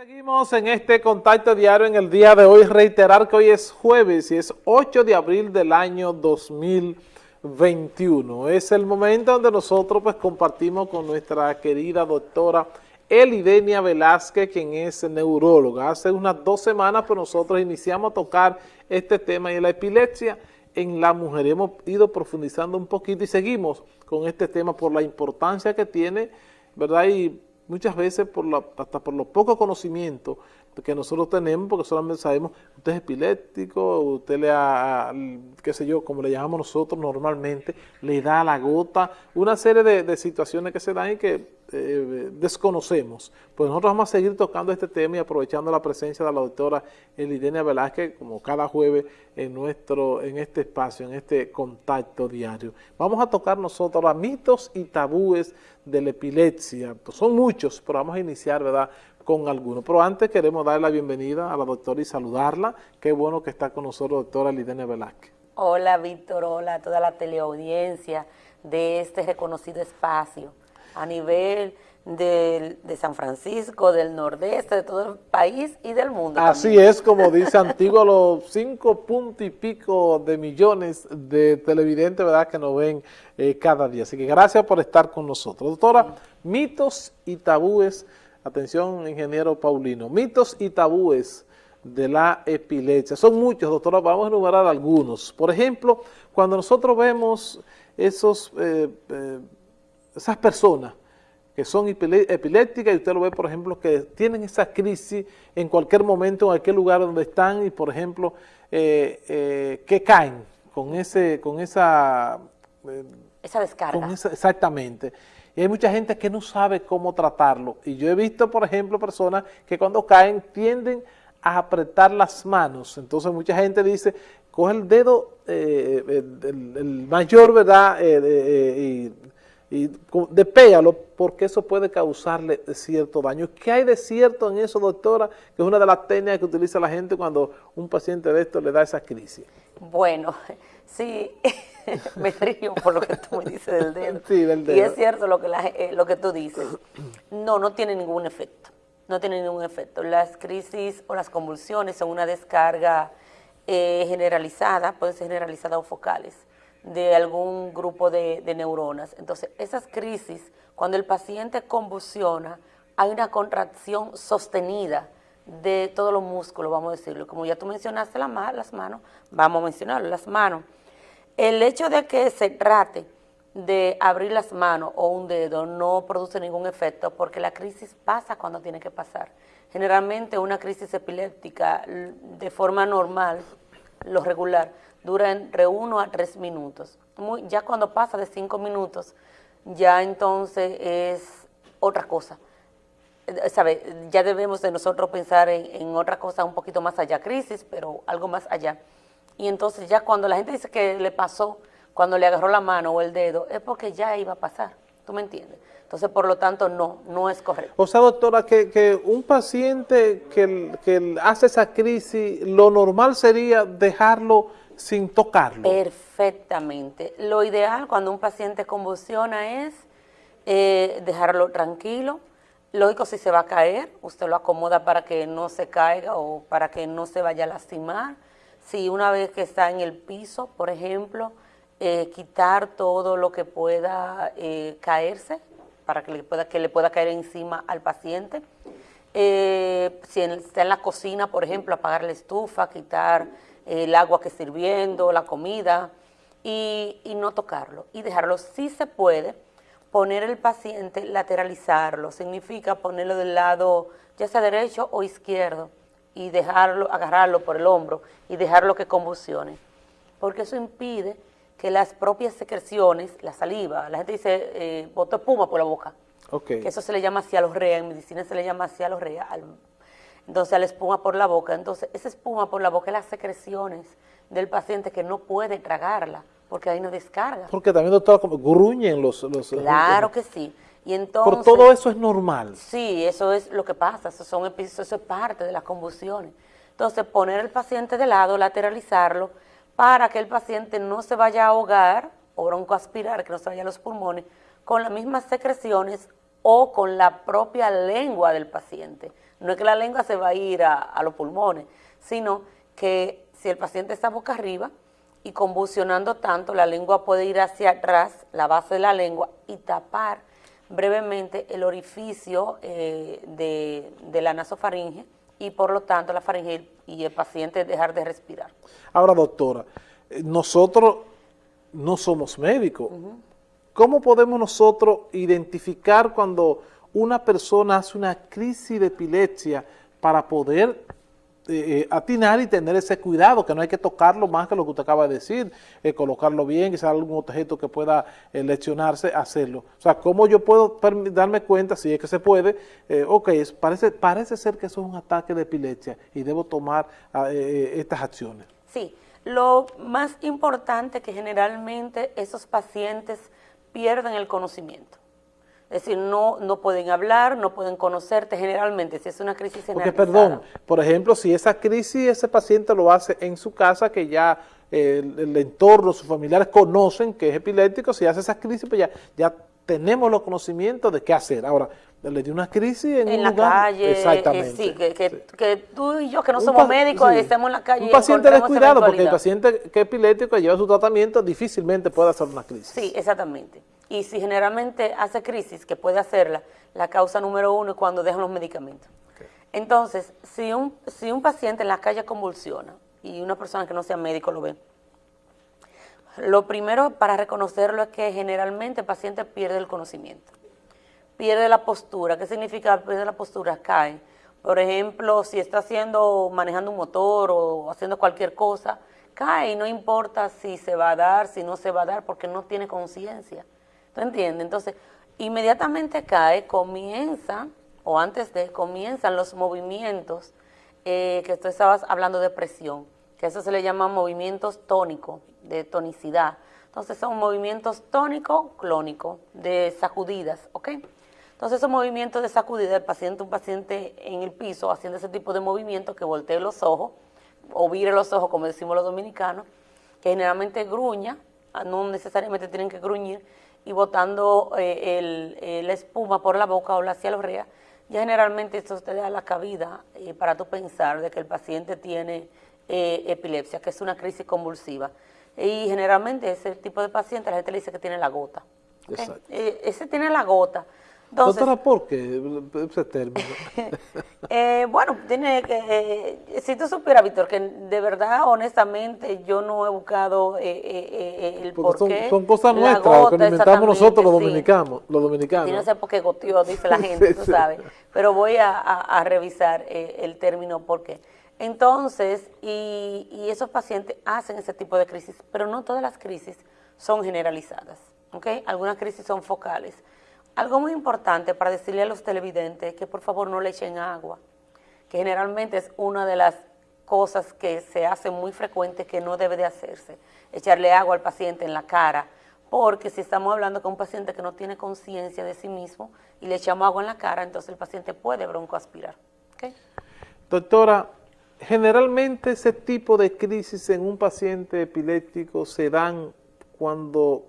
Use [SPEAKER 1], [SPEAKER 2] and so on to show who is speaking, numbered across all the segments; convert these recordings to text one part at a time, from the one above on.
[SPEAKER 1] Seguimos en este contacto diario en el día de hoy. Reiterar que hoy es jueves y es 8 de abril del año 2021. Es el momento donde nosotros pues compartimos con nuestra querida doctora Elidenia Velázquez, quien es neuróloga. Hace unas dos semanas pues nosotros iniciamos a tocar este tema y la epilepsia en la mujer. Hemos ido profundizando un poquito y seguimos con este tema por la importancia que tiene, ¿verdad? Y muchas veces por la, hasta por los pocos conocimientos que nosotros tenemos, porque solamente sabemos, usted es epiléptico, usted le ha, qué sé yo, como le llamamos nosotros normalmente, le da la gota, una serie de, situaciones que se dan y que eh, desconocemos. Pues nosotros vamos a seguir tocando este tema y aprovechando la presencia de la doctora Elidenia Velázquez, como cada jueves en nuestro en este espacio, en este contacto diario. Vamos a tocar nosotros los mitos y tabúes de la epilepsia. Son muchos, pero vamos a iniciar, ¿verdad?, con algunos. Pero antes queremos darle la bienvenida a la doctora y saludarla. Qué bueno que está con nosotros, doctora Lidenia Velázquez.
[SPEAKER 2] Hola, Víctor, hola a toda la teleaudiencia de este reconocido espacio a nivel de, San Francisco, del nordeste, de todo el país y del mundo.
[SPEAKER 1] Así es, como dice Antiguo, los cinco puntos y pico de millones de televidentes ¿verdad? que nos ven eh, cada día. Así que gracias por estar con nosotros. Doctora, mitos y tabúes, atención ingeniero Paulino, mitos y tabúes de la epilepsia. Son muchos, doctora, vamos a enumerar algunos. Por ejemplo, cuando nosotros vemos esos, eh, eh, esas personas que son epilépticas y usted lo ve, por ejemplo, que tienen esa crisis en cualquier momento, en cualquier lugar donde están y, por ejemplo, eh, eh, que caen con, ese, con esa...
[SPEAKER 2] Eh, esa descarga.
[SPEAKER 1] exactamente. Y hay mucha gente que no sabe cómo tratarlo. Y yo he visto, por ejemplo, personas que cuando caen tienden a apretar las manos. Entonces mucha gente dice, coge el dedo, el, mayor, ¿verdad? y y despégalo porque eso puede causarle cierto daño. ¿Qué hay de cierto en eso, doctora? Que es una de las técnicas que utiliza la gente cuando un paciente de esto le da esa crisis.
[SPEAKER 2] Bueno, sí, me río por lo que tú me dices del dedo. Sí, del dedo. Y es cierto lo que, eh, lo que tú dices. No, no tiene ningún efecto. No tiene ningún efecto. Las crisis o las convulsiones son una descarga eh, generalizada, puede ser generalizada o focales de algún grupo de, neuronas. Entonces, esas crisis, cuando el paciente convulsiona, hay una contracción sostenida de todos los músculos, vamos a decirlo. Como ya tú mencionaste las manos, vamos a mencionarlo, las manos. El hecho de que se trate de abrir las manos o un dedo no produce ningún efecto porque la crisis pasa cuando tiene que pasar. Generalmente una crisis epiléptica de forma normal, lo regular, dura entre uno a tres minutos. ya cuando pasa de cinco minutos, ya entonces es otra cosa. Eh, ¿Sabe? Ya debemos de nosotros pensar en, otra cosa un poquito más allá, crisis, pero algo más allá. Y entonces ya cuando la gente dice que le pasó, cuando le agarró la mano o el dedo, es porque ya iba a pasar. ¿Tú me entiendes? Entonces, por lo tanto, no, no es correcto.
[SPEAKER 1] O sea, doctora, que, un paciente que, que hace esa crisis, lo normal sería dejarlo sin tocarlo.
[SPEAKER 2] Perfectamente. Lo ideal cuando un paciente convulsiona es eh, dejarlo tranquilo. Lógico, si se va a caer, usted lo acomoda para que no se caiga o para que no se vaya a lastimar. Si una vez que está en el piso, por ejemplo, eh, quitar todo lo que pueda eh, caerse para que le, pueda, que le pueda caer encima al paciente. si está en la cocina, por ejemplo, apagar la estufa, quitar el agua que sirviendo, la comida, y, no tocarlo, y dejarlo. Si se puede, poner el paciente, lateralizarlo, significa ponerlo del lado, ya sea derecho o izquierdo, y dejarlo, agarrarlo por el hombro y dejarlo que convulsione, porque eso impide que las propias secreciones, la saliva, la gente dice, eh, boto espuma por la boca, que eso se le llama cialorrea, en medicina se le llama cialorrea al entonces la espuma por la boca. Entonces esa espuma por la boca es las secreciones del paciente que no puede tragarla, porque ahí no descarga.
[SPEAKER 1] Porque también, doctor, como gruñen los... los
[SPEAKER 2] claro que sí. Y entonces,
[SPEAKER 1] Por todo eso es normal.
[SPEAKER 2] Sí, eso es lo que pasa, eso, son, eso es parte de las convulsiones. Entonces poner al paciente de lado, lateralizarlo, para que el paciente no se vaya a ahogar o broncoaspirar, que no se vaya a los pulmones, con las mismas secreciones o con la propia lengua del paciente. No es que la lengua se va a ir a, los pulmones, sino que si el paciente está boca arriba y convulsionando tanto, la lengua puede ir hacia atrás, la base de la lengua, y tapar brevemente el orificio eh, de, de, la nasofaringe y por lo tanto la faringe y el paciente dejar de respirar.
[SPEAKER 1] Ahora, doctora, eh, nosotros no somos médicos. ¿Cómo podemos nosotros identificar cuando una persona hace una crisis de epilepsia para poder eh, eh, atinar y tener ese cuidado, que no hay que tocarlo más que lo que usted acaba de decir, eh, colocarlo bien, quizás algún objeto que pueda leccionarse, hacerlo. O sea, ¿cómo yo puedo darme cuenta, si es que se puede, ok, parece, parece ser que eso es un ataque de epilepsia y debo tomar ah, estas acciones?
[SPEAKER 2] Sí, lo más importante que generalmente esos pacientes pierden el conocimiento. Es decir, no, no pueden hablar, no pueden conocerte generalmente, si es una crisis
[SPEAKER 1] generalizada. Porque, perdón, por ejemplo, si esa crisis ese paciente lo hace en su casa, que ya el, entorno, sus familiares conocen que es epiléptico, si hace esa crisis, pues ya, ya tenemos los conocimientos de qué hacer. Ahora, le dio una crisis en,
[SPEAKER 2] en
[SPEAKER 1] la
[SPEAKER 2] calle, exactamente, sí, que, tú y yo que no somos médicos estemos en la calle.
[SPEAKER 1] Un paciente descuidado, porque el paciente que es epiléptico lleva su tratamiento difícilmente puede hacer una crisis.
[SPEAKER 2] Sí, exactamente. Y si generalmente hace crisis, que puede hacerla, la causa número uno es cuando dejan los medicamentos. Entonces, si un, si un paciente en la calle convulsiona y una persona que no sea médico lo ve, lo primero para reconocerlo es que generalmente el paciente pierde el conocimiento pierde la postura. ¿Qué significa pierde la postura? Cae. Por ejemplo, si está haciendo, manejando un motor o haciendo cualquier cosa, cae y no importa si se va a dar, si no se va a dar, porque no tiene conciencia. ¿Tú entiendes? Entonces, inmediatamente cae, comienza, o antes de, comienzan los movimientos, eh, que tú estabas hablando de presión, que eso se le llama movimientos tónicos, de tonicidad. Entonces son movimientos tónico-clónico, de sacudidas, ¿ok? Entonces esos movimientos de sacudida del paciente, un paciente en el piso haciendo ese tipo de movimientos que voltee los ojos o vire los ojos como decimos los dominicanos, que generalmente gruña, ah, no necesariamente tienen que gruñir, y botando eh, eh, la espuma por la boca o la orrea, ya generalmente esto te da la cabida eh, para tú pensar de que el paciente tiene epilepsia, que es una crisis convulsiva. Y generalmente ese tipo de paciente la gente le dice que tiene la gota. ese tiene la gota.
[SPEAKER 1] Doctora, ¿por qué ese término?
[SPEAKER 2] eh, bueno, tiene que, eh, si tú supieras, Víctor, que de verdad, honestamente, yo no he buscado eh, eh, el por
[SPEAKER 1] qué. Son, cosas nuestras, que inventamos nosotros los dominicanos. Los dominicanos.
[SPEAKER 2] Y no sé por qué goteó, dice la gente, tú sabes. Pero voy a, a, revisar el término por qué. Entonces, y, y esos pacientes hacen ese tipo de crisis, pero no todas las crisis son generalizadas, ¿ok? Algunas crisis son focales. Algo muy importante para decirle a los televidentes que por favor no le echen agua, que generalmente es una de las cosas que se hace muy frecuente que no debe de hacerse, echarle agua al paciente en la cara, porque si estamos hablando con un paciente que no tiene conciencia de sí mismo y le echamos agua en la cara, entonces el paciente puede broncoaspirar.
[SPEAKER 1] Doctora, generalmente ese tipo de crisis en un paciente epiléptico se dan cuando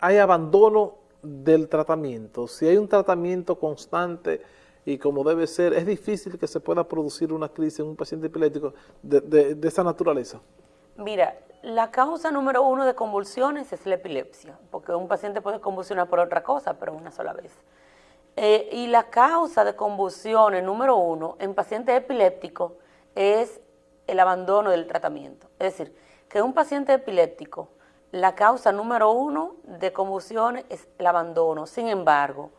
[SPEAKER 1] hay abandono del tratamiento. Si hay un tratamiento constante y como debe ser, es difícil que se pueda producir una crisis en un paciente epiléptico de, de, esa naturaleza.
[SPEAKER 2] Mira, la causa número uno de convulsiones es la epilepsia, porque un paciente puede convulsionar por otra cosa, pero una sola vez. Eh, y la causa de convulsiones número uno en paciente epiléptico es el abandono del tratamiento. Es decir, que un paciente epiléptico la causa número uno de convulsiones es el abandono. Sin embargo,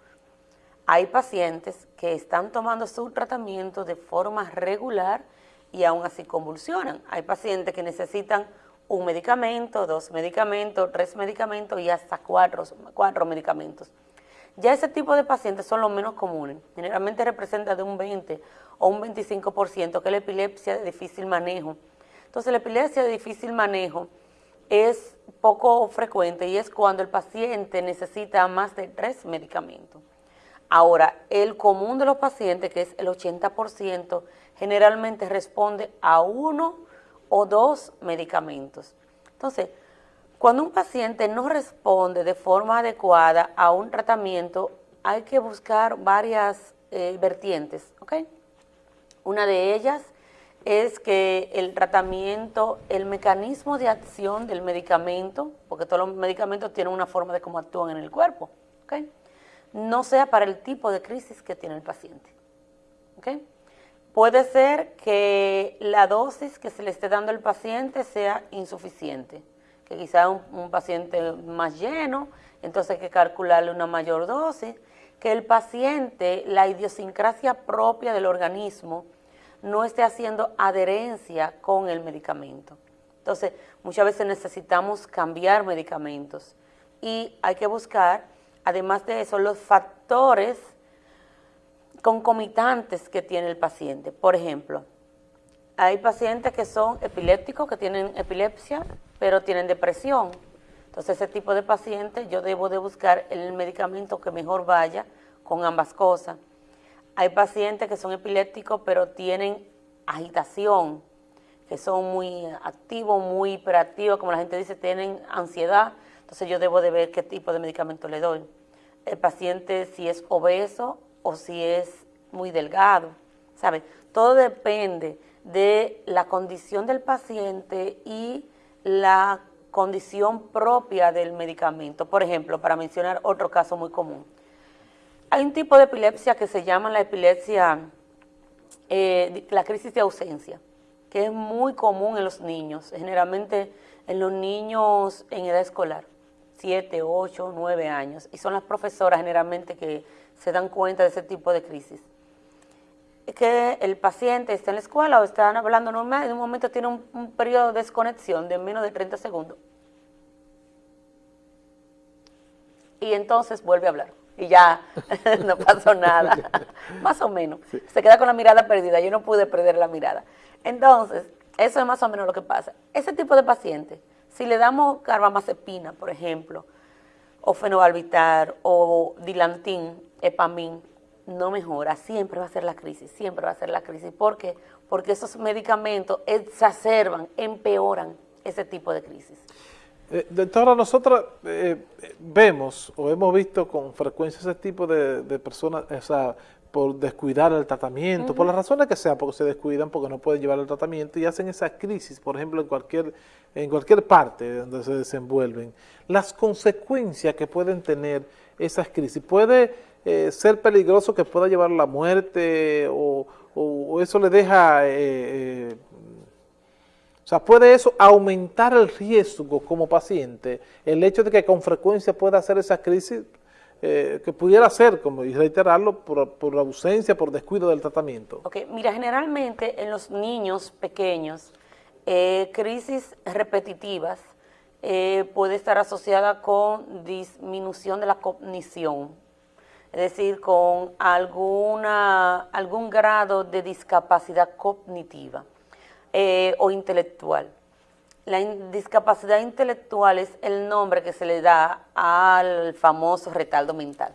[SPEAKER 2] hay pacientes que están tomando su tratamiento de forma regular y aún así convulsionan. Hay pacientes que necesitan un medicamento, dos medicamentos, tres medicamentos y hasta cuatro, cuatro medicamentos. Ya ese tipo de pacientes son los menos comunes. Generalmente representa de un 20 o un 25% que es la epilepsia de difícil manejo. Entonces la epilepsia de difícil manejo es poco frecuente y es cuando el paciente necesita más de tres medicamentos. Ahora, el común de los pacientes, que es el 80%, generalmente responde a uno o dos medicamentos. Entonces, cuando un paciente no responde de forma adecuada a un tratamiento, hay que buscar varias eh, vertientes, ¿ok? Una de ellas es que el tratamiento, el mecanismo de acción del medicamento, porque todos los medicamentos tienen una forma de cómo actúan en el cuerpo, no sea para el tipo de crisis que tiene el paciente. Puede ser que la dosis que se le esté dando al paciente sea insuficiente, que quizá un, un paciente más lleno, entonces hay que calcularle una mayor dosis, que el paciente, la idiosincrasia propia del organismo, no esté haciendo adherencia con el medicamento. Entonces, muchas veces necesitamos cambiar medicamentos y hay que buscar, además de eso, los factores concomitantes que tiene el paciente. Por ejemplo, hay pacientes que son epilépticos, que tienen epilepsia, pero tienen depresión. Entonces, ese tipo de pacientes yo debo de buscar el medicamento que mejor vaya con ambas cosas. Hay pacientes que son epilépticos, pero tienen agitación, que son muy activos, muy hiperactivos, como la gente dice, tienen ansiedad. Entonces yo debo de ver qué tipo de medicamento le doy. El paciente si es obeso o si es muy delgado, ¿sabe? Todo depende de la condición del paciente y la condición propia del medicamento. Por ejemplo, para mencionar otro caso muy común, hay un tipo de epilepsia que se llama la epilepsia, eh, la crisis de ausencia, que es muy común en los niños, generalmente en los niños en edad escolar, 7, 8, 9 años, y son las profesoras generalmente que se dan cuenta de ese tipo de crisis. Que el paciente está en la escuela o está hablando normal en un momento tiene un, un periodo de desconexión de menos de 30 segundos. Y entonces vuelve a hablar y ya no pasó nada, más o menos. Se queda con la mirada perdida, yo no pude perder la mirada. Entonces, eso es más o menos lo que pasa. Ese tipo de paciente, si le damos carbamazepina, por ejemplo, o fenobarbital, o dilantín, epamin, no mejora, siempre va a ser la crisis, siempre va a ser la crisis. ¿Por qué? Porque esos medicamentos exacerban, empeoran ese tipo de crisis.
[SPEAKER 1] Eh, doctora, nosotros eh, vemos o hemos visto con frecuencia ese tipo de, personas, o sea, por descuidar el tratamiento, por las razones que sean, porque se descuidan, porque no pueden llevar el tratamiento y hacen esa crisis, por ejemplo, en cualquier, en cualquier parte donde se desenvuelven. Las consecuencias que pueden tener esas crisis, puede eh, ser peligroso que pueda llevar a la muerte o, eso le deja eh, o sea, ¿puede eso aumentar el riesgo como paciente? El hecho de que con frecuencia pueda hacer esa crisis, eh, que pudiera ser, como y reiterarlo, por, la ausencia, por descuido del tratamiento.
[SPEAKER 2] Ok, mira, generalmente en los niños pequeños, eh, crisis repetitivas eh, puede estar asociada con disminución de la cognición, es decir, con alguna, algún grado de discapacidad cognitiva. Eh, o intelectual. La discapacidad intelectual es el nombre que se le da al famoso retardo mental,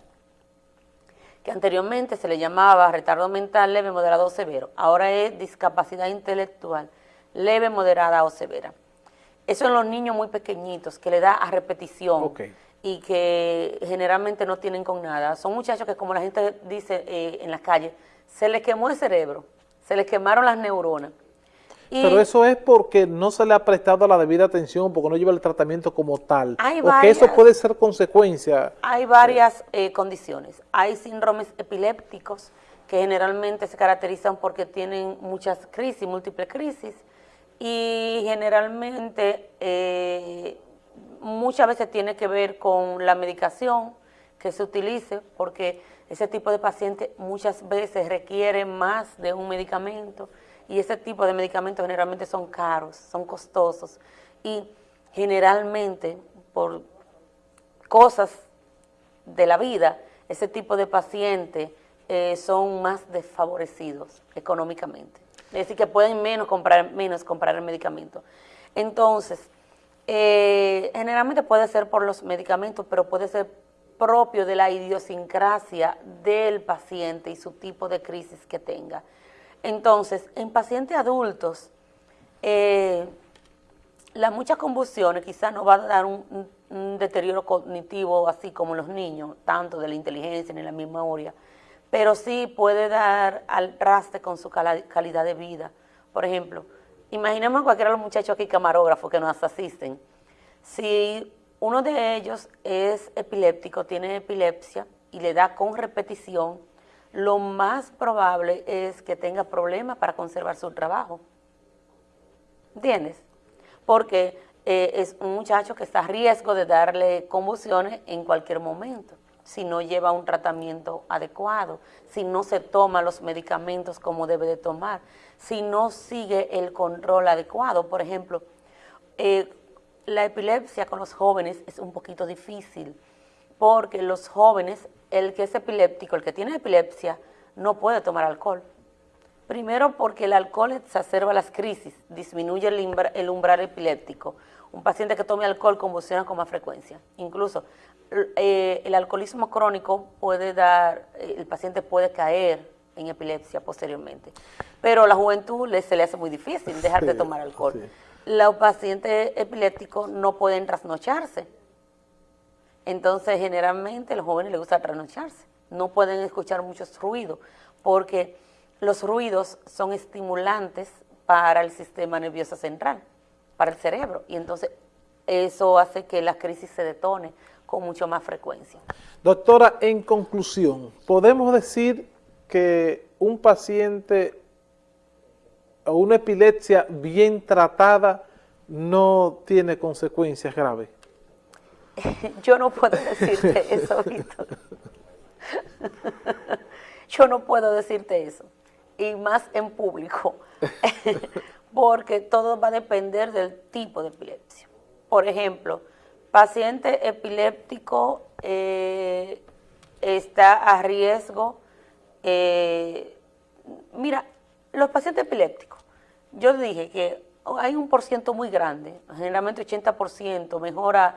[SPEAKER 2] que anteriormente se le llamaba retardo mental leve, moderado o severo. Ahora es discapacidad intelectual leve, moderada o severa. Eso en los niños muy pequeñitos, que le da a repetición y que generalmente no tienen con nada. Son muchachos que, como la gente dice eh, en las calles, se les quemó el cerebro, se les quemaron las neuronas
[SPEAKER 1] pero eso es porque no se le ha prestado la debida atención, porque no lleva el tratamiento como tal. o que eso puede ser consecuencia.
[SPEAKER 2] Hay varias eh, condiciones. Hay síndromes epilépticos que generalmente se caracterizan porque tienen muchas crisis, múltiples crisis, y generalmente eh, muchas veces tiene que ver con la medicación que se utilice, porque ese tipo de paciente muchas veces requiere más de un medicamento, y ese tipo de medicamentos generalmente son caros, son costosos y generalmente por cosas de la vida, ese tipo de pacientes eh, son más desfavorecidos económicamente. Es decir, que pueden menos comprar, menos comprar el medicamento. Entonces, eh, generalmente puede ser por los medicamentos, pero puede ser propio de la idiosincrasia del paciente y su tipo de crisis que tenga. Entonces, en pacientes adultos, eh, las muchas convulsiones quizás no van a dar un, deterioro cognitivo así como los niños, tanto de la inteligencia ni la memoria, pero sí puede dar al traste con su calidad de vida. Por ejemplo, imaginemos cualquiera de los muchachos aquí camarógrafos que nos asisten. Si uno de ellos es epiléptico, tiene epilepsia y le da con repetición, lo más probable es que tenga problemas para conservar su trabajo. ¿Entiendes? Porque eh, es un muchacho que está a riesgo de darle convulsiones en cualquier momento si no lleva un tratamiento adecuado, si no se toma los medicamentos como debe de tomar, si no sigue el control adecuado. Por ejemplo, eh, la epilepsia con los jóvenes es un poquito difícil, porque los jóvenes, el que es epiléptico, el que tiene epilepsia, no puede tomar alcohol. Primero porque el alcohol exacerba las crisis, disminuye el, umbral epiléptico. Un paciente que tome alcohol convulsiona con más frecuencia. Incluso eh, el alcoholismo crónico puede dar, el paciente puede caer en epilepsia posteriormente. Pero a la juventud se le hace muy difícil dejar de tomar alcohol. Los pacientes epilépticos no pueden trasnocharse. Entonces, generalmente, a los jóvenes les gusta trasnocharse. No pueden escuchar muchos ruidos, porque los ruidos son estimulantes para el sistema nervioso central, para el cerebro. Y entonces, eso hace que la crisis se detone con mucho más frecuencia.
[SPEAKER 1] Doctora, en conclusión, ¿podemos decir que un paciente o una epilepsia bien tratada no tiene consecuencias graves?
[SPEAKER 2] Yo no puedo decirte eso, Víctor. Yo no puedo decirte eso, y más en público, porque todo va a depender del tipo de epilepsia. Por ejemplo, paciente epiléptico eh, está a riesgo eh, mira, los pacientes epilépticos, yo dije que hay un por ciento muy grande, generalmente 80% mejora,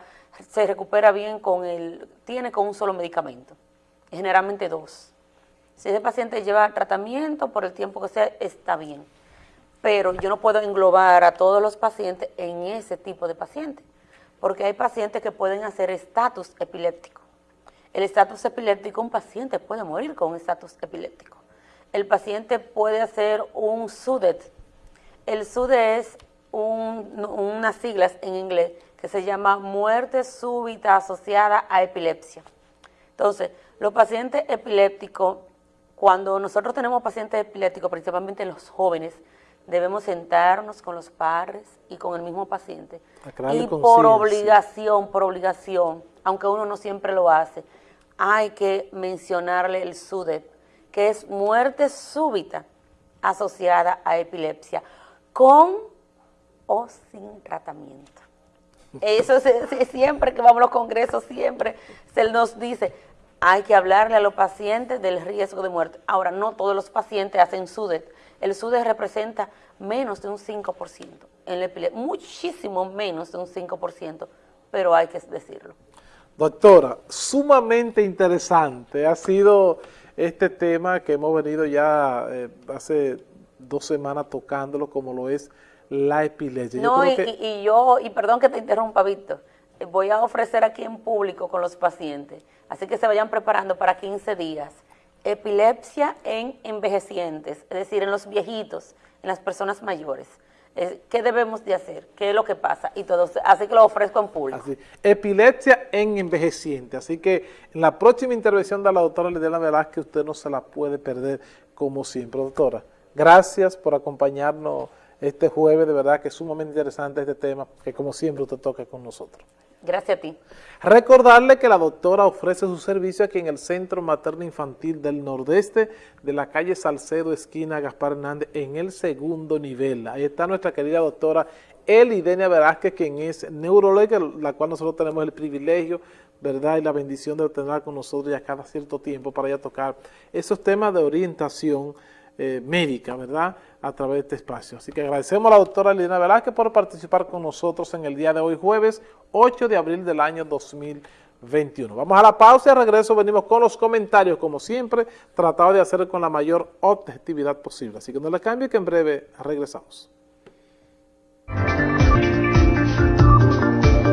[SPEAKER 2] se recupera bien con el, tiene con un solo medicamento, generalmente dos. Si ese paciente lleva tratamiento por el tiempo que sea, está bien. Pero yo no puedo englobar a todos los pacientes en ese tipo de pacientes, porque hay pacientes que pueden hacer estatus epiléptico. El estatus epiléptico, un paciente puede morir con un estatus epiléptico. El paciente puede hacer un SUDET. El SUDET es unas siglas en inglés que se llama muerte súbita asociada a epilepsia. Entonces, los pacientes epilépticos, cuando nosotros tenemos pacientes epilépticos, principalmente los jóvenes, debemos sentarnos con los padres y con el mismo paciente. Y por obligación, por obligación, aunque uno no siempre lo hace, hay que mencionarle el SUDEP, que es muerte súbita asociada a epilepsia, con o sin tratamiento. Eso es, siempre que vamos a los congresos, siempre se nos dice, hay que hablarle a los pacientes del riesgo de muerte. Ahora, no todos los pacientes hacen SUDET. El SUDET representa menos de un 5% en la epilepsia, muchísimo menos de un 5%, pero hay que decirlo.
[SPEAKER 1] Doctora, sumamente interesante ha sido este tema que hemos venido ya eh, hace dos semanas tocándolo como lo es la epilepsia.
[SPEAKER 2] No, y, yo, y perdón que te interrumpa, Víctor, eh, voy a ofrecer aquí en público con los pacientes, así que se vayan preparando para 15 días, epilepsia en envejecientes, es decir, en los viejitos, en las personas mayores. ¿Qué debemos de hacer? ¿Qué es lo que pasa? Y todo, así que lo ofrezco en público.
[SPEAKER 1] Epilepsia en envejeciente. Así que en la próxima intervención de la doctora Lidiana Velázquez usted no se la puede perder como siempre. Doctora, gracias por acompañarnos este jueves. De verdad que es sumamente interesante este tema que como siempre usted toca con nosotros.
[SPEAKER 2] Gracias a ti.
[SPEAKER 1] Recordarle que la doctora ofrece su servicio aquí en el Centro Materno Infantil del Nordeste de la calle Salcedo, esquina Gaspar Hernández, en el segundo nivel. Ahí está nuestra querida doctora Elidenia Velázquez, quien es neuróloga, la cual nosotros tenemos el privilegio, ¿verdad? Y la bendición de tenerla con nosotros ya cada cierto tiempo para ya tocar esos temas de orientación eh, médica, ¿verdad?, a través de este espacio. Así que agradecemos a la doctora Lina Velázquez por participar con nosotros en el día de hoy, jueves 8 de abril del año 2021. Vamos a la pausa y regreso venimos con los comentarios, como siempre, tratado de hacer con la mayor objetividad posible. Así que no le cambie que en breve regresamos.